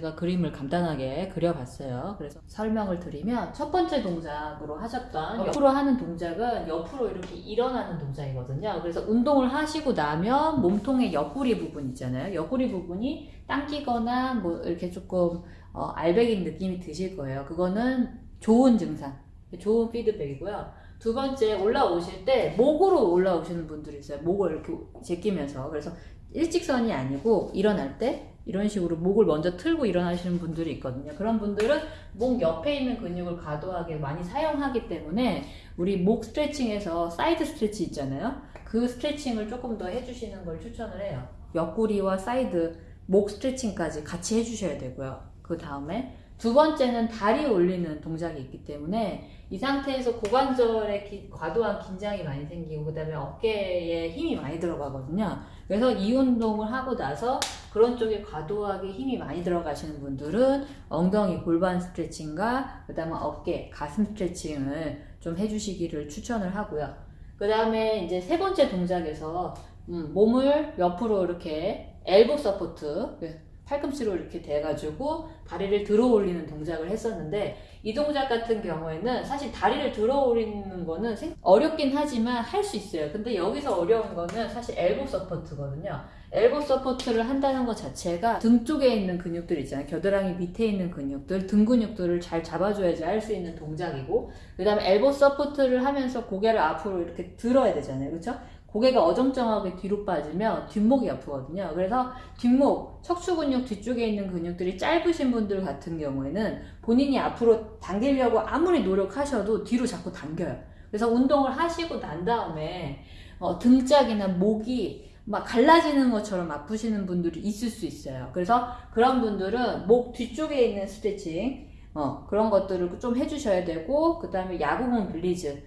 제가 그림을 간단하게 그려봤어요. 그래서 설명을 드리면 첫 번째 동작으로 하셨던 옆으로 하는 동작은 옆으로 이렇게 일어나는 동작이거든요. 그래서 운동을 하시고 나면 몸통의 옆구리 부분 있잖아요. 옆구리 부분이 당기거나 뭐 이렇게 조금 어, 알배긴 느낌이 드실 거예요. 그거는 좋은 증상, 좋은 피드백이고요. 두 번째 올라오실 때 목으로 올라오시는 분들이 있어요. 목을 이렇게 제끼면서 그래서 일직선이 아니고 일어날 때 이런 식으로 목을 먼저 틀고 일어나시는 분들이 있거든요. 그런 분들은 목 옆에 있는 근육을 과도하게 많이 사용하기 때문에 우리 목 스트레칭에서 side stretch 있잖아요. 그 스트레칭을 조금 더 해주시는 걸 추천을 해요. 옆구리와 사이드 목 스트레칭까지 같이 해주셔야 되고요. 그 다음에 두 번째는 다리 올리는 동작이 있기 때문에 이 상태에서 고관절에 기, 과도한 긴장이 많이 생기고 그 다음에 어깨에 힘이 많이 들어가거든요. 그래서 이 운동을 하고 나서 그런 쪽에 과도하게 힘이 많이 들어가시는 분들은 엉덩이 골반 스트레칭과 그 다음에 어깨 가슴 스트레칭을 좀 해주시기를 추천을 하고요. 그 다음에 이제 세 번째 동작에서 음, 몸을 옆으로 이렇게 elbow support 팔꿈치로 이렇게 대가지고 다리를 들어 올리는 동작을 했었는데 이 동작 같은 경우에는 사실 다리를 들어 올리는 거는 어렵긴 하지만 할 수 있어요. 근데 여기서 어려운 거는 사실 elbow support거든요. elbow support를 한다는 것 자체가 등 쪽에 있는 근육들 있잖아요. 겨드랑이 밑에 있는 근육들, 등 근육들을 잘 잡아줘야지 할 수 있는 동작이고 그 다음에 elbow support를 하면서 고개를 앞으로 이렇게 들어야 되잖아요. 그렇죠? 고개가 어정쩡하게 뒤로 빠지면 뒷목이 아프거든요. 그래서 뒷목, 척추 근육 뒤쪽에 있는 근육들이 짧으신 분들 같은 경우에는 본인이 앞으로 당기려고 아무리 노력하셔도 뒤로 자꾸 당겨요. 그래서 운동을 하시고 난 다음에 어, 등짝이나 목이 막 갈라지는 것처럼 아프시는 분들이 있을 수 있어요. 그래서 그런 분들은 목 뒤쪽에 있는 스트레칭, 어, 그런 것들을 좀 해주셔야 되고, 그 다음에 야구공 release,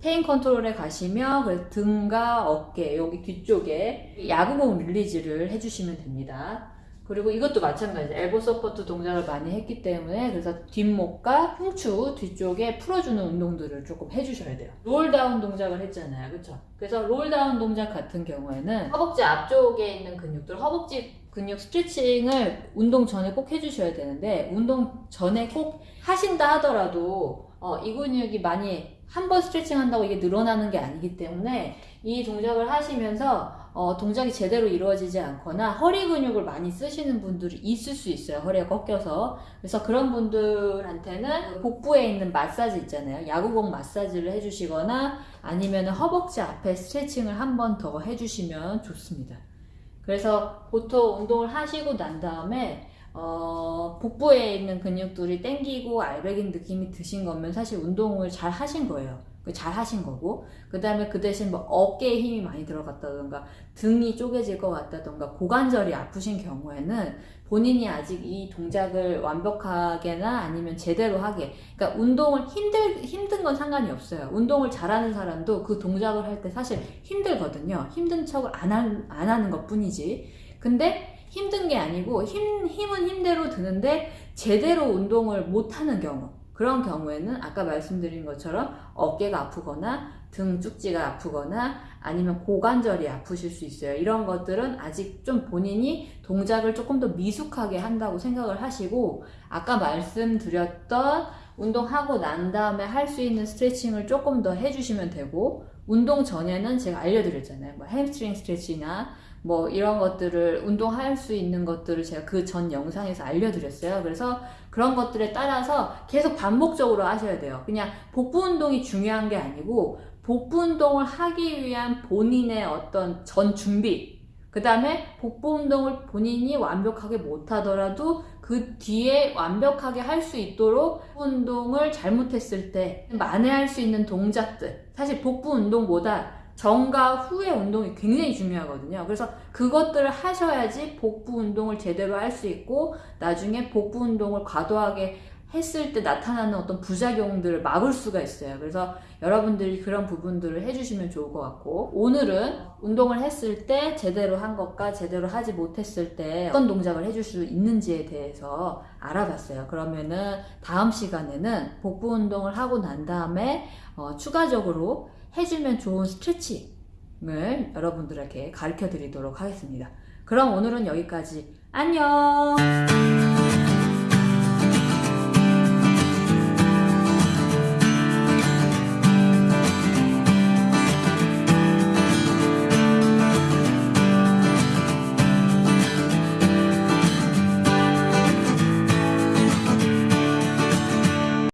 pain control에 가시면 등과 어깨 여기 뒤쪽에 야구공 release를 해주시면 됩니다. 그리고 이것도 마찬가지 elbow support 동작을 많이 했기 때문에 그래서 뒷목과 흉추 뒤쪽에 풀어주는 운동들을 조금 해주셔야 돼요. roll down 동작을 했잖아요. 그쵸? 그래서 roll down 동작 같은 경우에는 허벅지 앞쪽에 있는 근육들, 허벅지 근육 스트레칭을 운동 전에 꼭 해주셔야 되는데 운동 전에 꼭 하신다 하더라도 어, 이 근육이 많이 한 번 스트레칭 한다고 이게 늘어나는 게 아니기 때문에 이 동작을 하시면서 어, 동작이 제대로 이루어지지 않거나 허리 근육을 많이 쓰시는 분들이 있을 수 있어요. 허리가 꺾여서. 그래서 그런 분들한테는 복부에 있는 마사지 있잖아요. 야구공 마사지를 해주시거나 아니면 허벅지 앞에 스트레칭을 한 번 더 해주시면 좋습니다. 그래서 보통 운동을 하시고 난 다음에 어, 복부에 있는 근육들이 땡기고 알배긴 느낌이 드신 거면 사실 운동을 잘 하신 거예요. 그잘 하신 거고. 그 다음에 그 대신 뭐 어깨에 힘이 많이 들어갔다던가 등이 쪼개질 것 같다던가 고관절이 아프신 경우에는 본인이 아직 이 동작을 완벽하게나 아니면 제대로 하게. 그러니까 운동을 힘들, 힘든 건 상관이 없어요. 운동을 잘하는 사람도 그 동작을 할 때 사실 힘들거든요. 힘든 척을 안, 안 하는 것 뿐이지. 근데 힘든 게 아니고 힘, 힘은 힘대로 드는데 제대로 운동을 못하는 경우 그런 경우에는 아까 말씀드린 것처럼 어깨가 아프거나 등 쭉지가 아프거나 아니면 고관절이 아프실 수 있어요. 이런 것들은 아직 좀 본인이 동작을 조금 더 미숙하게 한다고 생각을 하시고 아까 말씀드렸던 운동하고 난 다음에 할 수 있는 스트레칭을 조금 더 해주시면 되고 운동 전에는 제가 알려드렸잖아요. 뭐 hamstring stretch나 뭐 이런 것들을 운동할 수 있는 것들을 제가 그 전 영상에서 알려드렸어요. 그래서 그런 것들에 따라서 계속 반복적으로 하셔야 돼요. 그냥 복부 운동이 중요한 게 아니고 복부 운동을 하기 위한 본인의 어떤 전 준비 그 다음에 복부 운동을 본인이 완벽하게 못하더라도 그 뒤에 완벽하게 할 수 있도록 운동을 잘못했을 때 만회할 수 있는 동작들 사실 복부 운동보다 전과 후의 운동이 굉장히 중요하거든요. 그래서 그것들을 하셔야지 복부 운동을 제대로 할 수 있고 나중에 복부 운동을 과도하게 했을 때 나타나는 어떤 부작용들을 막을 수가 있어요. 그래서 여러분들이 그런 부분들을 해주시면 좋을 것 같고 오늘은 운동을 했을 때 제대로 한 것과 제대로 하지 못했을 때 어떤 동작을 해줄 수 있는지에 대해서 알아봤어요. 그러면은 다음 시간에는 복부 운동을 하고 난 다음에 어, 추가적으로 해주면 좋은 스트레칭을 여러분들에게 가르쳐 드리도록 하겠습니다. 그럼 오늘은 여기까지 안녕